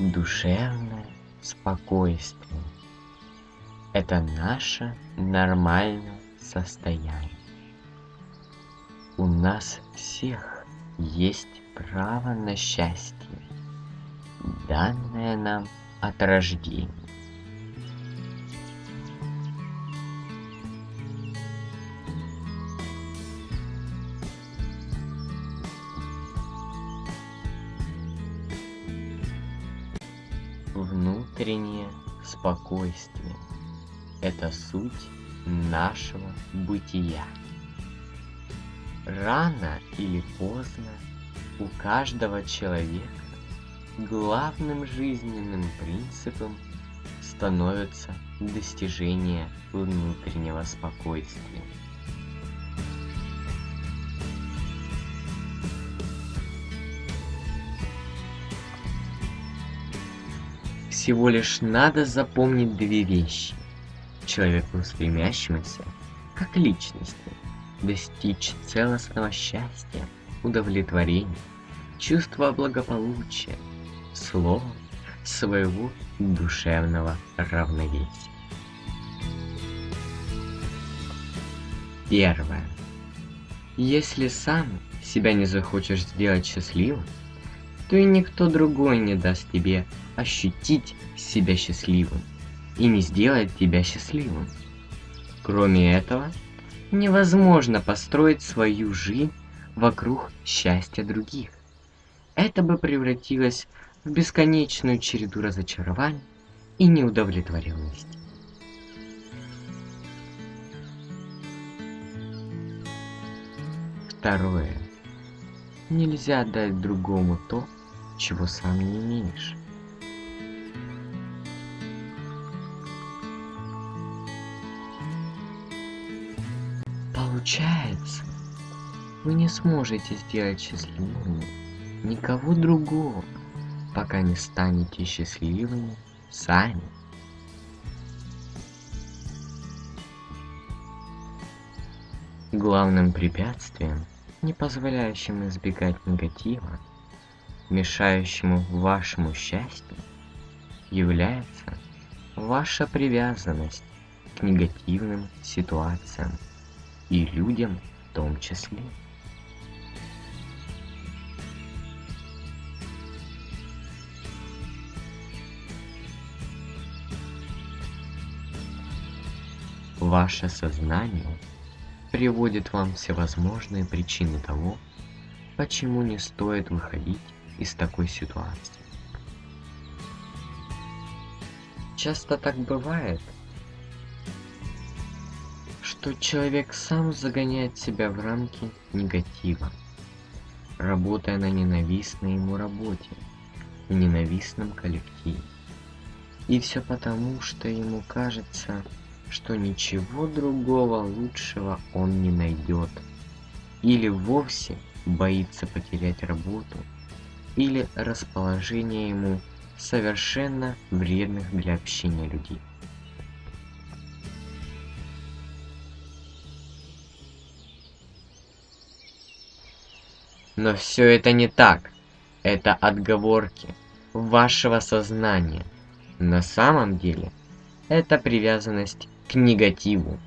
Душевное спокойствие – это наше нормальное состояние. У нас всех есть право на счастье, данное нам от рождения. Внутреннее спокойствие – это суть нашего бытия. Рано или поздно у каждого человека главным жизненным принципом становится достижение внутреннего спокойствия. Всего лишь надо запомнить две вещи. Человеку стремящемуся, как личности, достичь целостного счастья, удовлетворения, чувства благополучия, слово своего душевного равновесия. Первое. Если сам себя не захочешь сделать счастливым, то и никто другой не даст тебе ощутить себя счастливым и не сделает тебя счастливым. Кроме этого, невозможно построить свою жизнь вокруг счастья других. Это бы превратилось в бесконечную череду разочарований и неудовлетворенности. Второе. Нельзя дать другому то, чего сам не имеешь. Получается, вы не сможете сделать счастливым никого другого, пока не станете счастливыми сами. Главным препятствием, не позволяющим избегать негатива, мешающему вашему счастью, является ваша привязанность к негативным ситуациям и людям в том числе. Ваше сознание приводит вам всевозможные причины того, почему не стоит выходить из такой ситуации. Часто так бывает, что человек сам загоняет себя в рамки негатива, работая на ненавистной ему работе, в ненавистном коллективе. И все потому, что ему кажется, что ничего другого лучшего он не найдет. Или вовсе боится потерять работу, или расположение ему совершенно вредных для общения людей. Но все это не так. Это отговорки вашего сознания. На самом деле, это привязанность к негативу.